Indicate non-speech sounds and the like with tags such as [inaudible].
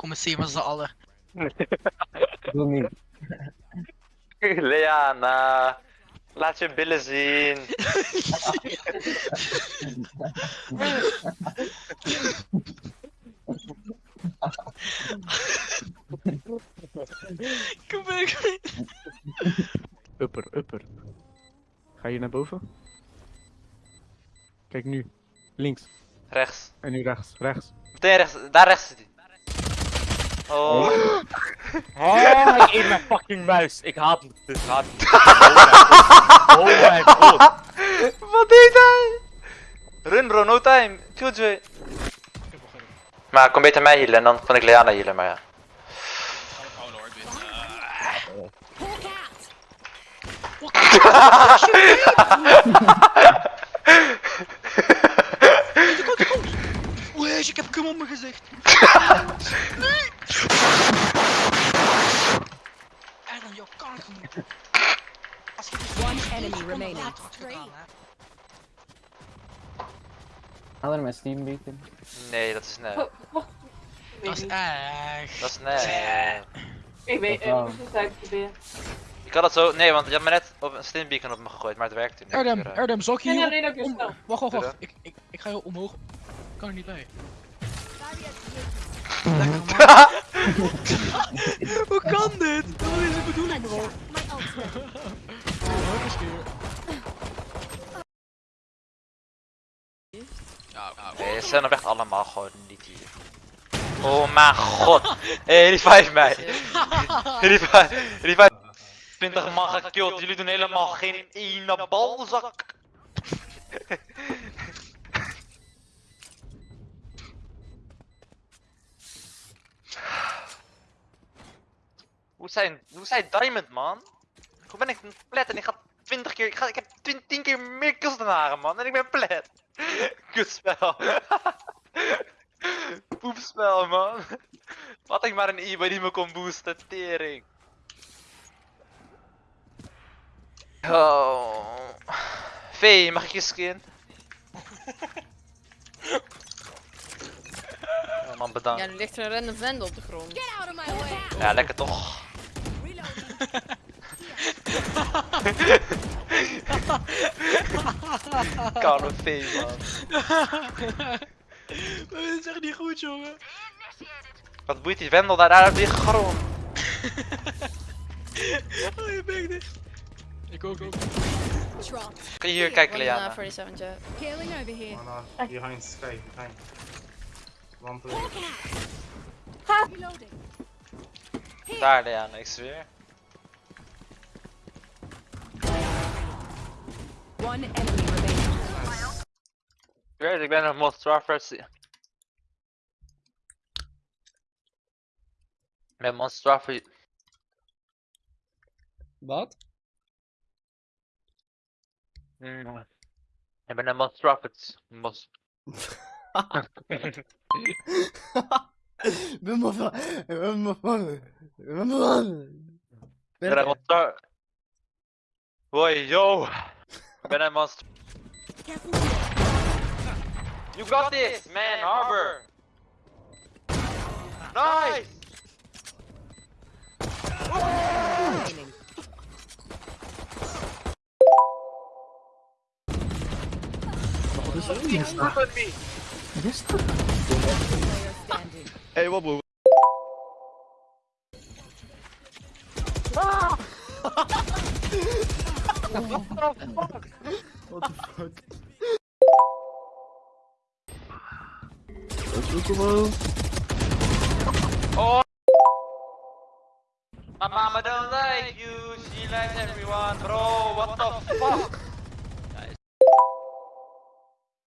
Kom eens zien met z'n allen. [laughs] Doe niet. [laughs] Leana, laat je billen zien. [laughs] Kom maar. Upper, upper. Ga je naar boven? Kijk nu. Links. Rechts. En nu rechts. Rechts. Meteen rechts, daar rechts zit hij. Oh, Oh, [laughs] ik eet mijn fucking muis. Ik haat het. Ik haat het. Oh mijn god. wat deed hij? Run bro, no time. Killjoy. Maar kom beter mij healen en dan kan ik Leana healen, maar ja. Oh lord. [laughs] Oeh, ik heb cum op mijn gezicht. [laughs] nee! En dan jouw kanker. Als je One enemy remaining. Er mijn Steam beacon. Nee, dat is net. Dat is echt. Dat is net. Ik weet, ik het uitproberen. Ik had het zo. Nee, want je had me net op een stinbeacon op me gegooid, maar het werkte niet. Erdem, Eh, Erdem, ik je Nee, nee, nee, dat is. Wacht, wacht, wacht. Ik, ik, ik ga heel omhoog. Ik kan er niet bij. [laughs] Hoe kan dit? Wat is de bedoeling, bro? Nee, ze zijn er echt allemaal gewoon niet hier. Oh mijn god. Hey, revive mij. Revive, revive. 20 man gekild, jullie doen helemaal geen ene balzak. Hoe zijn, hoe zijn Diamond man? Hoe ben ik plet en ik ga 20 keer, ik, ga, ik heb 10, 10 keer meer kills dan haar man en ik ben plet. [laughs] Kutspel. [laughs] Poepspel man. Wat ik maar een e die me kon boosten, tering. Oh. V, mag ik je skin? [laughs] Oh man, bedankt. Ja, nu ligt er een random vent op de grond. Ja, lekker toch. [laughs] V, man. [laughs] Dit is echt niet goed, jongen. Wat boeit die Wendel daar, daar weer grond? [laughs] Oh, je bek dicht. Ik ook niet. Kun je hier kijken, Liana? 47 jet. One uh, behind sky, behind. Daar, Liana, ik zweer. One enemy remaining. Ik weet, ik ben een Monster versie. Ik ben Monster versie. Wat? Mm. Ik ben een Monster versie. Mos. Ben maar van. Ben maar van. Ben maar van. Ik ben een Monster. Hoi, yo. when I must. You got this, man, Harbor. Nice. Oh! Hey, what? Ah! [laughs] Hey, wat bro? What the fuck? [laughs] Oh. Oh. My mama don't like you, she likes everyone, bro. What the fuck?